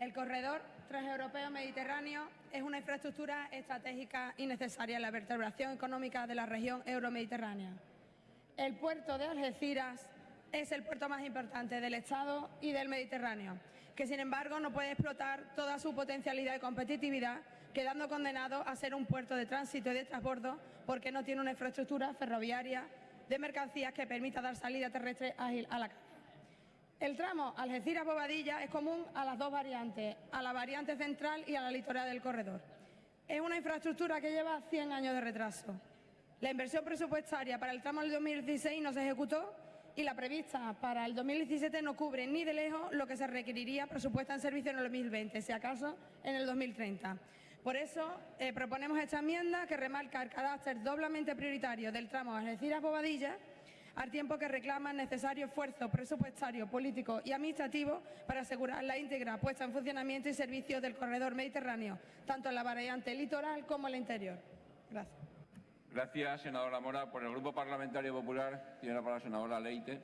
El corredor transeuropeo mediterráneo es una infraestructura estratégica y necesaria en la vertebración económica de la región euromediterránea. El puerto de Algeciras es el puerto más importante del Estado y del Mediterráneo, que sin embargo no puede explotar toda su potencialidad y competitividad, quedando condenado a ser un puerto de tránsito y de transbordo porque no tiene una infraestructura ferroviaria de mercancías que permita dar salida terrestre ágil a la. El tramo Algeciras-Bobadilla es común a las dos variantes, a la variante central y a la litoral del corredor. Es una infraestructura que lleva 100 años de retraso. La inversión presupuestaria para el tramo del 2016 no se ejecutó y la prevista para el 2017 no cubre ni de lejos lo que se requeriría presupuesta en servicio en el 2020, si acaso en el 2030. Por eso eh, proponemos esta enmienda que remarca el carácter doblemente prioritario del tramo Algeciras-Bobadilla al tiempo que reclama el necesario esfuerzo presupuestario, político y administrativo para asegurar la íntegra puesta en funcionamiento y servicio del corredor mediterráneo, tanto en la variante litoral como en la interior. Gracias. Gracias, senadora Mora. Por el Grupo Parlamentario Popular tiene la palabra la senadora Leite.